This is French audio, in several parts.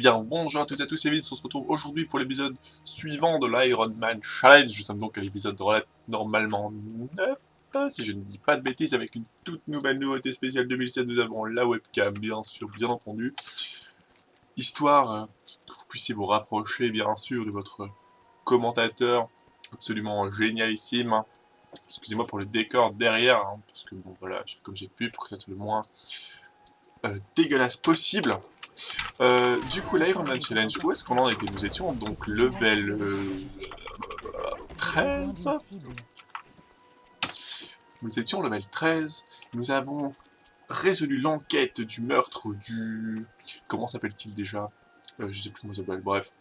bien, bonjour à tous et à tous, c'est Vince, on se retrouve aujourd'hui pour l'épisode suivant de l'Iron Man Challenge. Nous sommes donc à l'épisode normalement 9, si je ne dis pas de bêtises, avec une toute nouvelle nouveauté spéciale 2007. Nous avons la webcam, bien sûr, bien entendu. Histoire euh, que vous puissiez vous rapprocher, bien sûr, de votre commentateur absolument génialissime. Excusez-moi pour le décor derrière, hein, parce que bon voilà, comme j'ai pu pour que ça soit le moins euh, dégueulasse possible. Euh, du coup, l'Iron Man Challenge, où est-ce qu'on en était? Nous étions donc level 13. Euh, nous étions level 13. Nous avons résolu l'enquête du meurtre du... Comment s'appelle-t-il déjà? Euh, Je sais plus comment ça s'appelle, bref.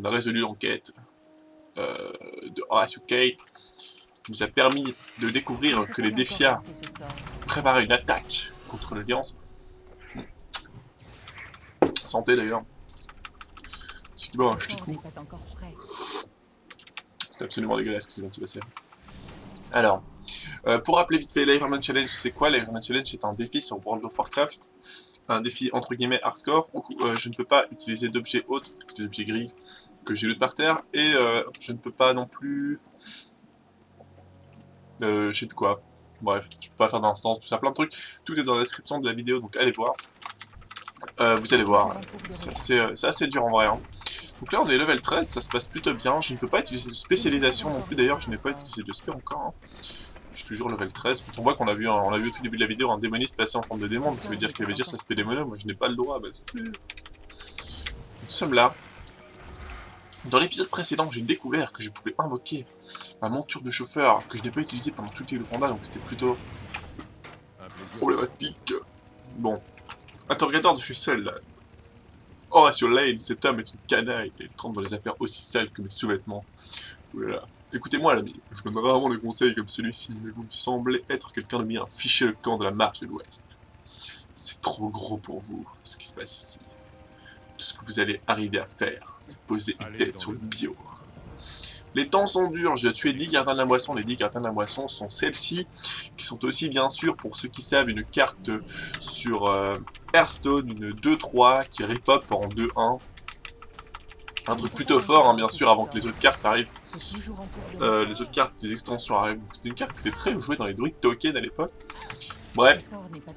On a résolu l'enquête de Horacio Kate, qui nous a permis de découvrir que les défias préparaient une attaque contre l'Alliance. Santé d'ailleurs. C'est bon, je C'est absolument dégueulasse ce qui vient de se passer. Alors, euh, pour rappeler vite fait, l'Ironman Challenge, c'est quoi? L'Ironman Challenge, c'est un défi sur World of Warcraft. Un défi entre guillemets hardcore, où euh, je ne peux pas utiliser d'objets autres que des objets gris que j'ai loot par terre, et euh, je ne peux pas non plus... je sais plus quoi. Bref, je peux pas faire d'instance, tout ça, plein de trucs. Tout est dans la description de la vidéo, donc allez voir. Euh, vous allez voir, euh, c'est assez, dur en vrai. Hein. Donc là on est level 13, ça se passe plutôt bien. Je ne peux pas utiliser de spécialisation non plus, d'ailleurs je n'ai pas utilisé de spé encore. Hein. Je suis toujours level 13. Quand on voit qu'on a vu, a vu au tout début de la vidéo un démoniste passer en forme de démon, donc ça veut dire qu'il avait déjà sa spé démono, moi je n'ai pas le droit. Bah, Nous sommes là. Dans l'épisode précédent, j'ai découvert que je pouvais invoquer ma monture de chauffeur, que je n'ai pas utilisée pendant tout le combat, donc c'était plutôt problématique. Bon, Interrogateur je suis seul là. Horatio Lane, cet homme est une canaille, et il trempe dans les affaires aussi sales que mes sous-vêtements. Écoutez-moi l'ami, je donne rarement des conseils comme celui-ci, mais vous me semblez être quelqu'un de bien, fichez le camp de la marche de l'Ouest. C'est trop gros pour vous, ce qui se passe ici. Tout ce que vous allez arriver à faire, c'est poser une tête sur le bio. Les temps sont durs, j'ai tué 10 gardiens de la moisson, les 10 gardiens de la moisson sont celles-ci, qui sont aussi bien sûr, pour ceux qui savent, une carte sur euh, Hearthstone, une 2-3 qui repop en 2-1. Un truc plutôt fort, hein, bien sûr, avant que les autres cartes arrivent. Euh, les autres cartes des extensions arrivent. C'était une carte qui était très jouée dans les druides token à l'époque. Bref,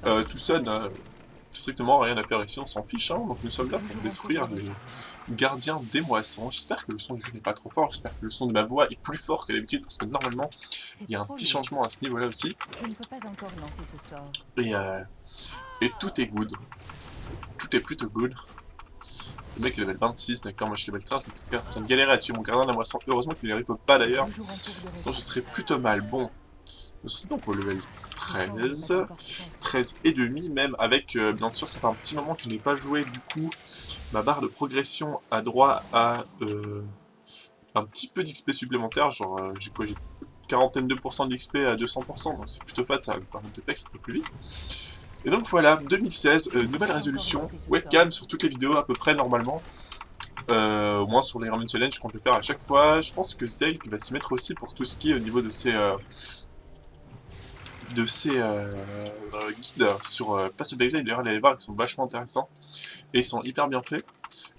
euh, tout strictement rien à faire ici, on s'en fiche, hein. donc nous sommes là pour détruire les gardiens des moissons. J'espère que le son du jeu n'est pas trop fort, j'espère que le son de ma voix est plus fort que d'habitude, parce que normalement, il y a un petit changement à ce niveau-là aussi. Et, euh, et tout est good. Tout est plutôt good. Le mec est level 26, d'accord, moi je suis level 13, donc je en train de galérer à tuer mon gardien de la moisson. Heureusement qu'il ne les pas d'ailleurs, sinon je serais plutôt mal. Bon, donc au level 13, 13 et demi même, avec, euh, bien sûr, ça fait un petit moment que je n'ai pas joué, du coup, ma barre de progression a droit à euh, un petit peu d'XP supplémentaire, genre, euh, j'ai quoi, j'ai quarantaine de d'XP à 200%, donc c'est plutôt fat, ça me permettre de texte un peu plus vite. Et donc voilà, 2016, nouvelle résolution, webcam sur toutes les vidéos à peu près normalement. au moins sur les Ramen Challenge qu'on peut faire à chaque fois. Je pense que qui va s'y mettre aussi pour tout ce qui est au niveau de ses, de ces euh, guides sur euh, Pass of d'ailleurs allez les voir, ils sont vachement intéressants et ils sont hyper bien faits.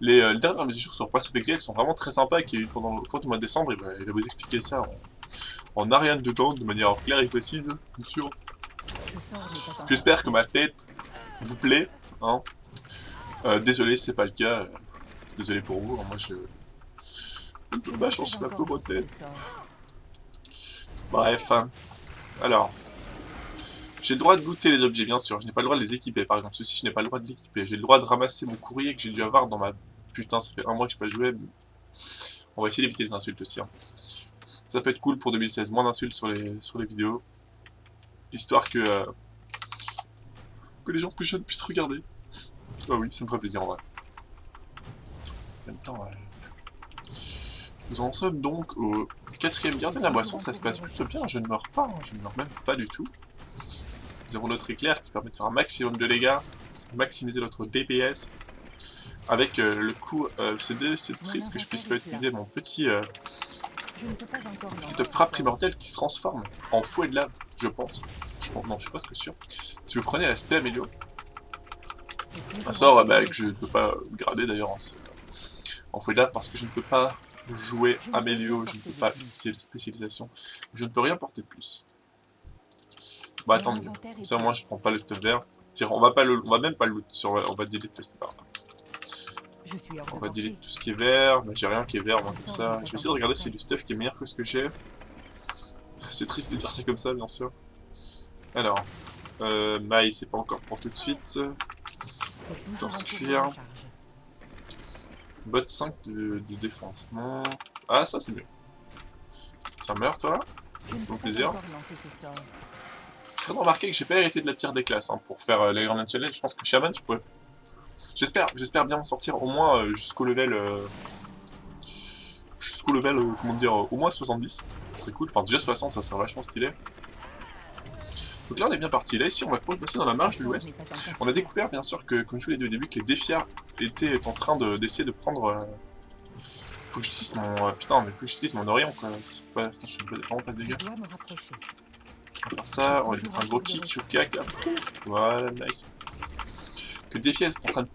Les, euh, dernières mesures sur Pass of Exile sont vraiment très sympas et pendant le cours du mois de décembre, il va, vous expliquer ça en, en ariane de temps, de manière claire et précise, bien sûr. J'espère que ma tête vous plaît. Hein. Euh, désolé c'est pas le cas, désolé pour vous, hein. moi je... Ma chance, ma tête. Bref, hein. alors, j'ai le droit de goûter les objets, bien sûr. Je n'ai pas le droit de les équiper. Par exemple, ceci, je n'ai pas le droit de l'équiper. J'ai le droit de ramasser mon courrier que j'ai dû avoir dans ma... Putain, ça fait un mois que je pas joué. On va essayer d'éviter les insultes aussi. Hein. Ça peut être cool pour 2016. Moins d'insultes sur les, sur les vidéos. Histoire que... Euh, que les gens plus jeunes puissent regarder. Ah oui, ça me ferait plaisir en vrai. En même temps, Nous en sommes donc au quatrième gardien de la boisson. Ça se passe plutôt bien. Je ne meurs pas. Hein. Je ne meurs même pas du tout. Nous avons notre éclair qui permet de faire un maximum de dégâts, maximiser notre DPS. Avec euh, le coup, euh, c'est triste que je puisse pas utiliser mon petit... Euh, petite frappe primordiale qui se transforme en fouet de lave, je pense. Je pense non, je suis presque sûr. Si vous prenez l'aspect amélioré, Un sort bah, que je ne peux pas grader d'ailleurs en, en là parce que je ne peux pas jouer à Mélio, je ne peux pas utiliser de spécialisation. Je ne peux rien porter de plus. Bah tant mieux. Comme ça moi je prends pas le stuff vert. On va pas le, on va même pas le loot sur, on va delete le stuff On va delete tout ce qui est vert, mais j'ai rien qui est vert moi comme ça. Je vais essayer de regarder si y a du stuff qui est meilleur que ce que j'ai. C'est triste de dire ça comme ça bien sûr. Alors, euh, maille c'est pas encore pour tout de suite. Torse cuir. Bot 5 de, défense, non. Ah ça c'est mieux. Ça meurt toi? Bon plaisir. Je de remarquer que j'ai pas hérité de la pire des classes hein, pour faire euh, Challenge. Je pense que Shaman je pourrais... J'espère j'espère bien m'en sortir au moins euh, jusqu'au level... Euh, jusqu'au level, comment dire, au moins 70. Ce serait cool. Enfin déjà 60 ça serait vachement stylé. Donc là on est bien parti. Là ici on va passer dans la marge de l'ouest. On a découvert bien sûr que, comme je vous l'ai dit au début, que les défiers étaient en train d'essayer de, prendre... Faut que j'utilise mon... putain mais faut que j'utilise mon Orion quoi. C'est pas... je vraiment pas de dégâts. On va faire ça, on va lui mettre un gros kick là. Voilà, nice. Que Défi est en train, de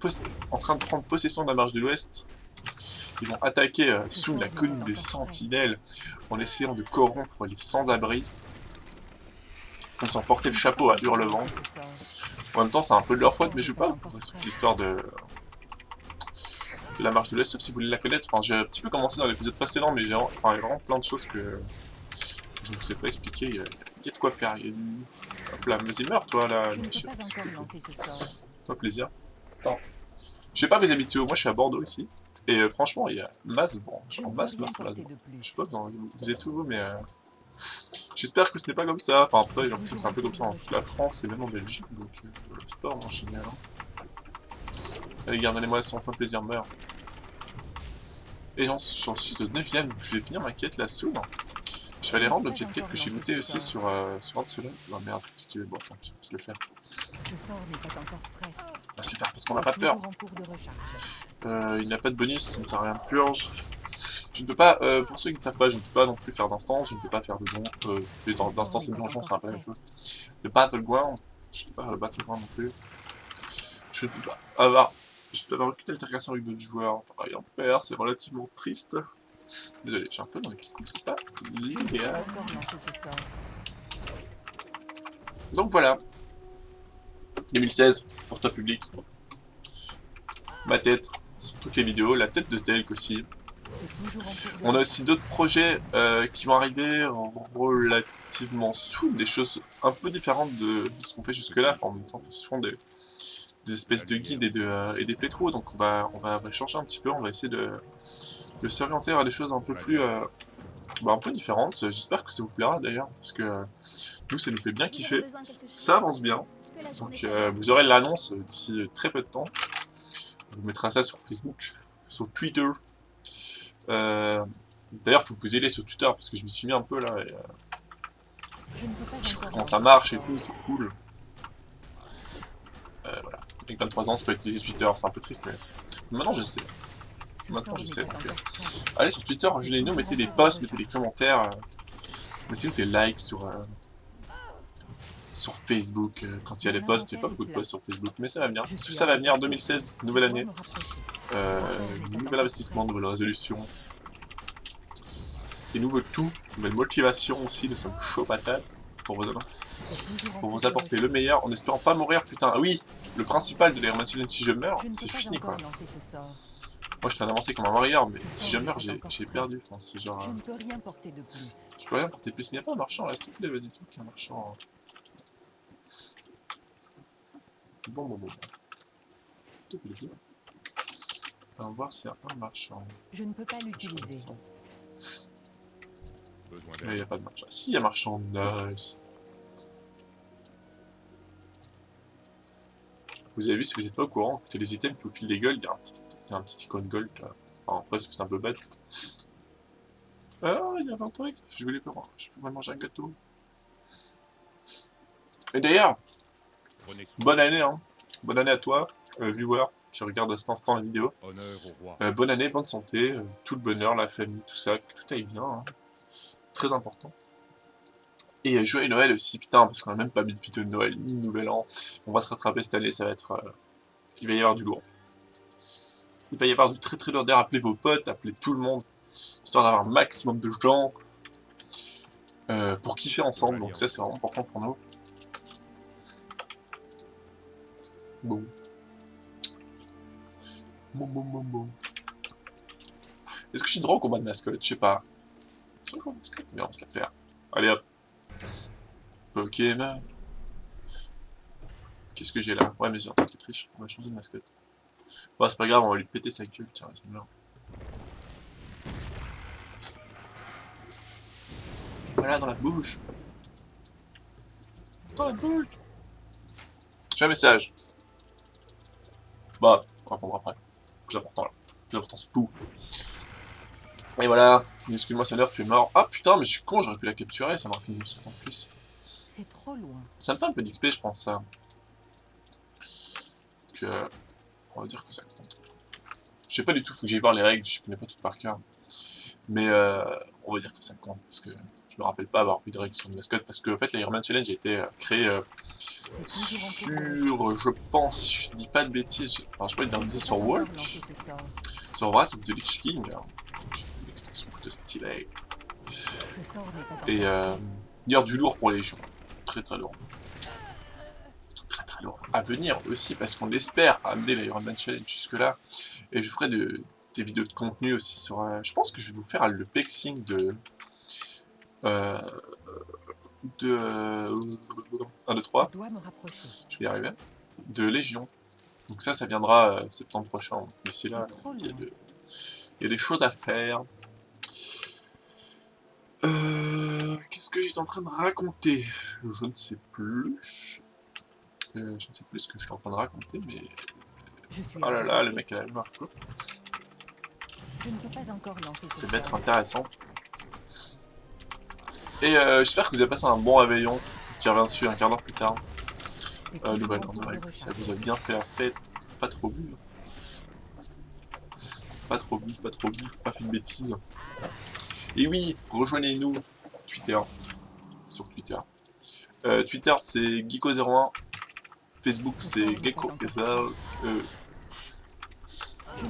en train de prendre possession de la marche de l'ouest. Ils vont attaquer euh, sous la colline des sentinelles en essayant de corrompre les sans-abri. Ils ont porté le chapeau à Hurlevent. En même temps, c'est un peu de leur faute, mais je veux pas l'histoire de... de la marche de l'Ouest, sauf si vous voulez la connaître. Enfin, j'ai un petit peu commencé dans l'épisode précédent, mais j'ai enfin, vraiment plein de choses que je ne vous ai pas expliqué. Il y, a, de quoi faire. Il y a du... Hop là, vas-y, meurs, toi, là. Pas plaisir. Attends. Je sais pas habitez où, moi je suis à Bordeaux ici. Et euh, franchement, il y a masse, bon, genre masse, masse, masse. Je sais pas, vous êtes où vous, mais... Euh... J'espère que ce n'est pas comme ça. Enfin, après, j'ai l'impression que c'est un peu comme ça en toute la France et même en Belgique. Donc, euh, c'est pas vraiment génial. Hein. Allez, gardez-les-moi, c'est un plaisir, meurt. Et j'en suis au 9ème, je vais finir ma quête là soon. Je vais aller rendre l'objet de quête que j'ai goûté aussi sur, euh, sur un de ceux-là. Oh merde, qu'est-ce qu'il veut Bon, tant pis, on va se le faire. On va se le faire parce qu'on n'a pas peur. Euh, il n'a pas de bonus, ça ne sert à rien de purge. Je ne peux pas, euh, pour ceux qui ne savent pas, je ne peux pas non plus faire d'instance, je ne peux pas faire de don, euh, d'instance et de donjon, c'est un peu la même chose. Le battleground, je ne peux pas faire le battleground non plus. Je ne peux pas avoir, je peux avoir aucune altercation avec d'autres joueurs, rien faire, c'est relativement triste. Désolé, j'ai un peu dans les qui c'est pas l'idéal. Donc voilà. 2016, pour toi public. Ma tête, sur toutes les vidéos, la tête de Zelk aussi. On a aussi d'autres projets euh, qui vont arriver relativement sous, des choses un peu différentes de, ce qu'on fait jusque-là. Enfin, en même temps, ce sont des, espèces de guides et, de, euh, et des plétros, donc on va, on va changer un petit peu, on va essayer de, de s'orienter à des choses un peu plus... Euh, bah, un peu différentes. J'espère que ça vous plaira d'ailleurs, parce que nous, ça nous fait bien kiffer. Ça avance bien. Donc vous aurez l'annonce d'ici très peu de temps. On vous mettra ça sur Facebook, sur Twitter, euh, D'ailleurs, faut que vous ayez sur Twitter, parce que je me suis mis un peu là, et, euh, je sais comment ça marche et tout, c'est cool. Euh, voilà. Avec 23 ans, c'est pas utiliser Twitter, c'est un peu triste, mais maintenant je sais. Maintenant je sais. Donc, euh, allez sur Twitter, nous mettez des posts, mettez des commentaires, euh, mettez-nous des likes sur, euh, sur Facebook quand il y a des posts. Il n'y a pas beaucoup de posts sur Facebook, mais ça va venir. Tout ça va venir en 2016, nouvelle année. Euh, nouvel investissement, nouvelle résolution. Et nouveau tout, nouvelle motivation aussi, nous sommes chaud patate pour vous, pour vous apporter le meilleur en espérant pas mourir, putain. Ah oui, le principal de l'Air si je meurs, c'est fini quoi. Moi je train d'avancer comme un warrior, mais si je meurs, j'ai perdu. Enfin, c'est genre. Je ne peux rien porter de plus. Je peux rien porter de plus, mais il n'y a pas un marchand là, s'il te plaît, vas-y, truc, un marchand. Bon, bon, bon. bon. On va voir s'il y a un marchand. Je ne peux pas l'utiliser. Il n'y a pas de marchand. Si, il y a marchand, nice. Vous avez vu, si vous n'êtes pas au courant, que les items qui vous filent des gold, il y, a un petit, il y a un petit icône gold là. Enfin, après, c'est un peu bête. Ah, il y avait un truc. Je voulais pas voir. Je pourrais manger un gâteau. Et d'ailleurs, bonne année, hein. Bonne année à toi, euh, viewer qui regarde à cet instant la vidéo. Euh, bonne année, bonne santé, euh, tout le bonheur, la famille, tout ça, que tout aille bien. Hein. Très important. Et euh, joyeux Noël aussi, putain, parce qu'on a même pas mis de vidéo de Noël, ni de Nouvel An. On va se rattraper cette année, ça va être... il va y avoir du lourd. Il va y avoir du très très lourd d'air. Appelez vos potes, appelez tout le monde, histoire d'avoir un maximum de gens euh, pour kiffer ensemble. Donc ça, c'est vraiment important pour nous. Bon. Bon, bon, bon, bon. Est-ce que je suis droit au combat de mascotte? Je sais pas. Mascotte? Mais on va se la faire. Allez hop. Pokémon. Qu'est-ce que j'ai là? Ouais, mais j'ai un truc qui triche. On va changer de mascotte. Bon, c'est pas grave, on va lui péter sa gueule. Tiens, là. Voilà, dans la bouche. Dans la bouche. J'ai un message. Bah, on répondra après. Plus important là. Plus important, c'est tout. Et voilà. Excuse-moi, Sander, tu es mort. Ah putain, mais je suis con, j'aurais pu la capturer, ça m'aurait fait une en plus. C'est trop loin. Ça me fait un peu d'XP, je pense, ça. Donc, euh, on va dire que ça compte. Je sais pas du tout, faut que j'aille voir les règles, je connais pas toutes par cœur. Mais euh, on va dire que ça compte, parce que je me rappelle pas avoir vu de règles sur une mascotte, parce que en fait, l'Ironman Challenge a été euh, créé euh, sur, je pense, je dis pas de bêtises, enfin, je peux dire sur Walk. Sur vrai, c'est The Lich King. Hein. Une extension plutôt stylée. Et il y a du lourd pour les gens. Très très lourd. Lourd. À venir aussi, parce qu'on espère amener l'Ironman Challenge jusque-là. Et je ferai de, des vidéos de contenu aussi sur... Euh, je pense que je vais vous faire le pexing de... Euh, de... 1, 2, 3. Je vais y arriver. De Légion. Donc ça, ça viendra euh, septembre prochain. D'ici là, il y, a de... il y a des choses à faire. Qu'est-ce que j'étais en train de raconter? Je ne sais plus. Je ne sais plus ce que j'étais en train de raconter, mais... Oh là là, le mec a la courte. Ça va être intéressant. Et euh, j'espère que vous avez passé un bon réveillon qui revient dessus un quart d'heure plus tard. Euh, nouvelle ça vous a bien fait la fête, pas trop bu. Pas trop bu, pas trop bu, pas fait de bêtises. Et oui, rejoignez-nous Twitter, sur Twitter. Euh, Twitter c'est Geeko01, Facebook c'est Gecko, euh,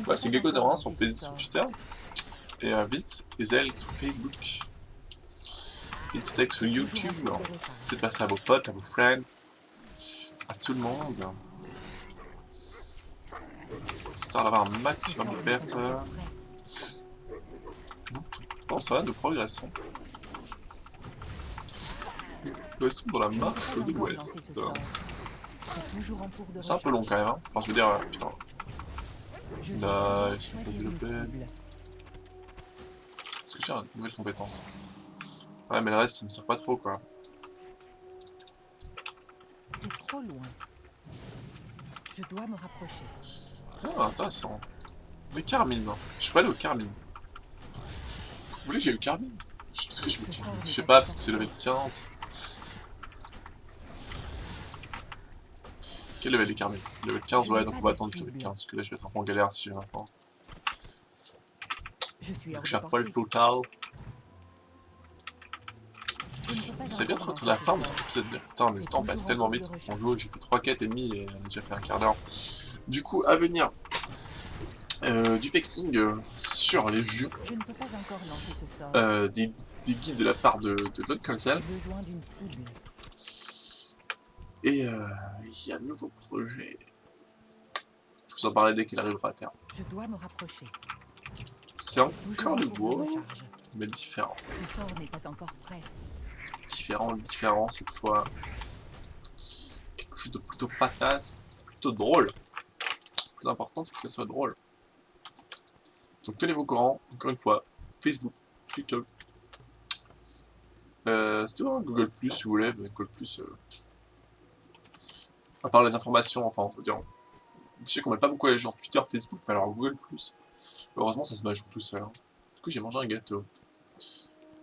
ouais, c'est Gecko01 sur, Facebook, Twitter, et euh, Vince et Zel sur Facebook. Vince sur YouTube, faites passer à vos potes, à vos friends, à tout le monde. Histoire d'avoir un maximum de personnes. Bon, ça va, nous progressons. Nous progressons dans la marche de l'ouest. C'est un peu long quand même, hein. Enfin, je veux dire, euh, putain. Nice, on peut développer. Est-ce que j'ai une nouvelle compétence Ouais, mais le reste, ça me sert pas trop, quoi. C'est trop loin. Je dois me rapprocher. Ah, intéressant. Mais Carmine, je suis pas allé au Carmine. Vous voulez que j'aille au Carmine? Est-ce que je Carmine Je sais pas, parce que c'est level 15. Quel level est Carmine Level 15, ouais, donc on va attendre le level 15, parce que là je vais être un peu en galère si j'ai maintenant. Donc je suis à poil total. C'est bien trop la fin de cet épisode. Putain, mais le temps passe tellement vite on joue. J'ai fait 3 quêtes et demi et on a déjà fait un quart d'heure. Du coup, à venir, euh, du pexing euh, sur les jeux, euh, des, des, guides de la part de, de l'autre console. Et euh, il y a un nouveau projet. Je vous en parlerai dès qu'il arrivera à terme. Je dois me rapprocher. C'est encore le bois, mais différent. Pas encore prêt. Différent, différent cette fois. Quelque chose de plutôt patasse, plutôt drôle. Le plus important, c'est que ça soit drôle. Donc tenez-vous au courant, encore une fois, Facebook, Twitter. Euh, hein, Google Plus si vous voulez, mais Google Plus. Euh... À part les informations, enfin, on peut dire. Je sais qu'on met pas beaucoup à les gens Twitter, Facebook, mais alors Google Plus. Heureusement, ça se m'ajoute tout seul. Hein. Du coup, j'ai mangé un gâteau.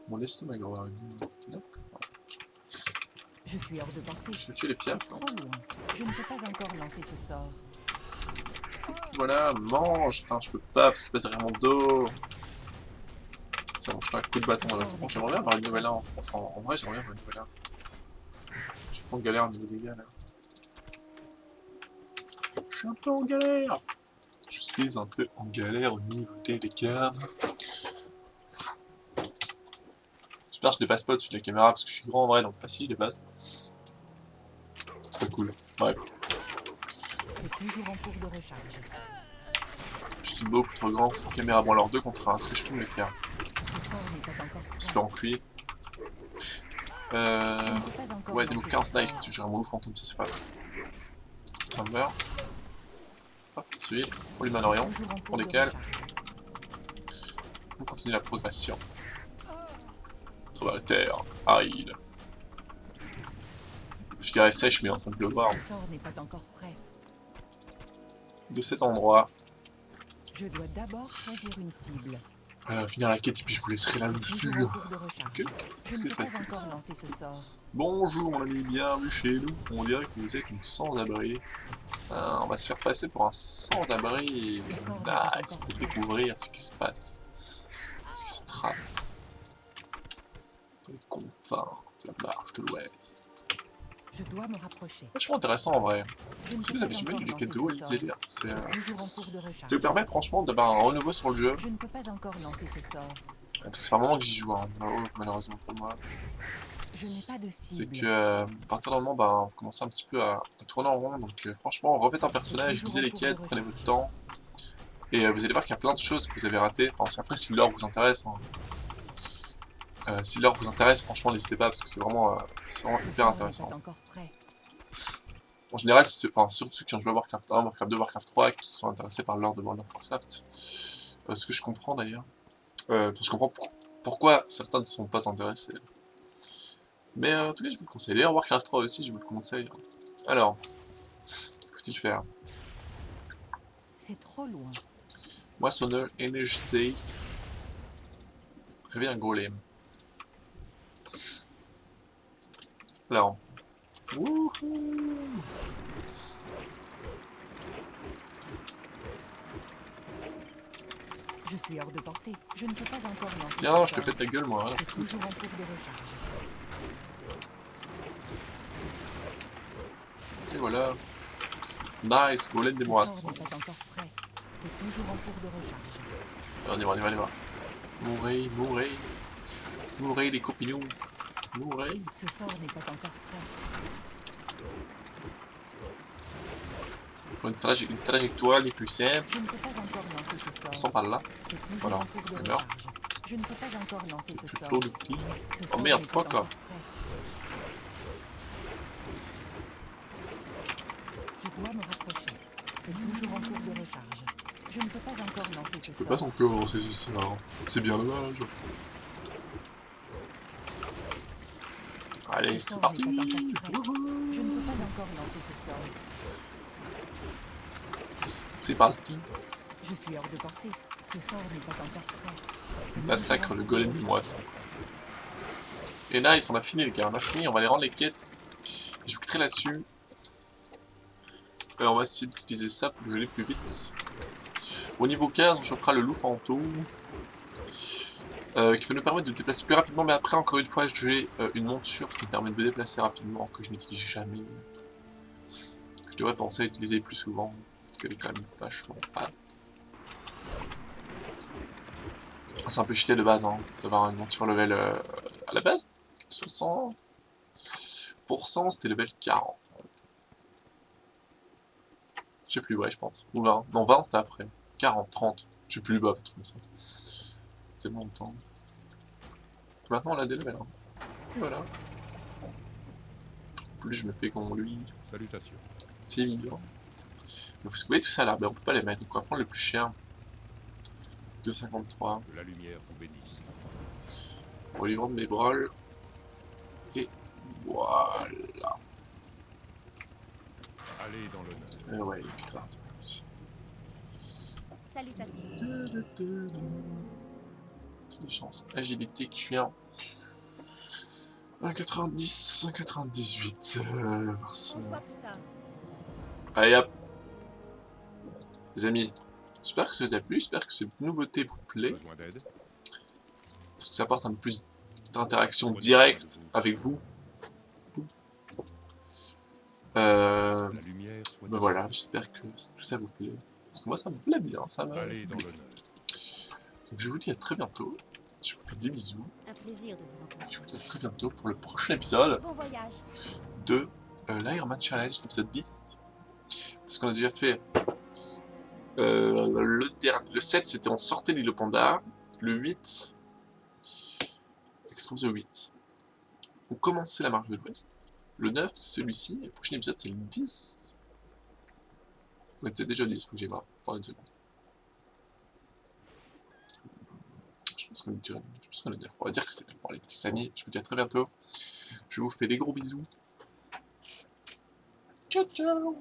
Mon estomac gros. D'accord. Je suis hors de portée. Je vais tuer les pierres. Trop loin. Je ne peux pas encore lancer ce sort. Voilà, mange Putain, je peux pas parce qu'il passe derrière mon dos. Ça mange un coup de bâton dans la tronche. J'aimerais bien avoir une nouvelle arme. Enfin, en vrai, j'aimerais bien avoir une nouvelle arme. J'ai pas de galère au niveau des gars là. Je suis un peu en galère. Je suis un peu en galère au niveau des dégâts. J'espère que je dépasse pas au-dessus de la caméra parce que je suis grand en vrai, donc ah si je dépasse. Pas cool. Ouais, C'est toujours en cours de recharge. je suis beaucoup trop grand, cette caméra. Bon alors 2 contre 1, est-ce que je peux me les faire. J'espère en cuir. Euh... Ouais, des lancer mots 15 ce nice, gères mon loup fantôme, ça c'est pas mal. Lui met un orient. Toujours en On continue la progression. Trouve la terre, aride. Je dirais sèche, mais en train de pleuvoir. De cet endroit, Je dois d'abord choisir une cible. finir la quête et puis je vous laisserai recharge. Que- Je Qu'est-ce ne qui se pas passe ici? Bonjour mon ami, bienvenue chez nous. On dirait que vous êtes une sans-abri. Euh, on va se faire passer pour un sans-abri. Nice, pour découvrir ce qui se passe. Ce qui se trame. Dans les confins de la marche de l'Ouest. Je dois me rapprocher. Vachement intéressant en vrai. Je Si vous avez jamais lu les sort. lisez-les. C'est, euh. Ça vous permet franchement d'avoir un renouveau sur le jeu. Je ne peux pas encore lancer ce sort. Parce que c'est un moment que j'y joue, hein, malheureusement pour moi. C'est que euh, à partir d'un moment, bah, vous commencez un petit peu à, à tourner en rond. Donc euh, franchement, refaites un personnage, lisez les quêtes, prenez votre temps. Et euh, vous allez voir qu'il y a plein de choses que vous avez ratées. Enfin, c'est- après, si l'or vous intéresse, hein. Euh, si l'or vous intéresse, franchement, n'hésitez pas parce que c'est vraiment, euh, vraiment hyper intéressant. En général, enfin, surtout ceux qui ont joué à Warcraft 1, Warcraft 2, Warcraft 3, qui sont intéressés par l'or de World of Warcraft. Euh, ce que je comprends d'ailleurs. Euh, je comprends pour- pourquoi certains ne sont pas intéressés. Mais euh, en tout cas, je vous le conseille. D'ailleurs, Warcraft 3 aussi, je vous le conseille. Alors, faut-il faire C'est trop loin. Moissonneur énergisé. Réveille un golem. Alors. Wouhou Je suis hors de portée. Je ne peux pas encore lancer. Ce je te pète la gueule, moi. hein. Toujours en cours de recharge. Et voilà. Nice, golem des moissons. sort n'est pas encore prêt. C'est toujours en cours de recharge. On y va, on y va, on y va. Mourez, mourez. Mourez les copinous. Mourez. Ce sort n'est pas encore prêt. Une, traje- une trajectoire les plus simples. Passons sort. par là. Voilà. meurt. Je ne peux pas encore lancer ce sort. tôt le petit. Oh merde, fuck encore off. prêt. Je dois me rapprocher. C'est toujours en cours de recharge. Je ne peux pas encore lancer ce Je peux sort. pas encore lancer ce sort. C'est bien dommage. Allez, Ce c'est parti. Je ne peux pas encore lancer ce sort. C'est parti. Je suis hors de portée. Ce sort n'est pas encore prêt. Massacre le golem des de moissons. Et nice, on a fini les gars, on a fini, on va aller rendre les quêtes. Je vous quitterai là-dessus. Euh, on va essayer d'utiliser ça pour aller plus vite. Au niveau 15, on chopera le loup fantôme. euh, qui va nous permettre de nous déplacer plus rapidement, mais après, encore une fois, j'ai euh, une monture qui me permet de me déplacer rapidement, que je n'utilise jamais. Que je devrais penser à utiliser plus souvent, parce qu'elle est quand même vachement fan. C'est un peu cheaté de base, hein, d'avoir une monture level euh, à la base. 60%, c'était level 40. Je sais plus, ouais, je pense. Ou 20. Non, 20, c'était après. 40, 30. Je sais plus, un truc comme ça. Tellement de temps. Maintenant, on a des levels. Hein. Voilà. Plus je me fais comme lui, Salutations. c'est évident. Mais vous voyez tout ça là, ben, on peut pas les mettre, donc on va prendre le plus cher. 2,53. Que la lumière vous bénisse. On va lui vendre mes brolles. Et voilà. Allez dans l'honneur. Et ouais, putain. Salutations. Intelligence, agilité, cuir. 1,90, 1,98. Euh. Allez hop. Les amis, j'espère que ça vous a plu, j'espère que cette nouveauté vous plaît. Parce que ça apporte un peu plus d'interaction directe avec vous. Euh, Ben voilà, j'espère que tout ça vous plaît. Parce que moi ça me plaît bien, ça va. Allez dans l'honneur. Donc je vous dis à très bientôt. Je vous fais des bisous. Un plaisir de vous rencontrer. Je vous dis à très bientôt pour le prochain épisode Bon voyage. de euh, l'Ironman Challenge, l'épisode 10. Parce qu'on a déjà fait euh, le, dernier, le 7, c'était on sortait l'île au panda. Le 8, Extreme the 8, on commençait la marche de l'Ouest. Le 9, c'est celui-ci. Et le prochain épisode, c'est le 10. On était déjà 10, faut que j'y voir. Pendant une seconde. Je pense qu'on est déjà je pense qu'on est 9. On va dire que c'est 9. Bon, allez, petits amis, je vous dis à très bientôt. Je vous fais des gros bisous. Ciao, ciao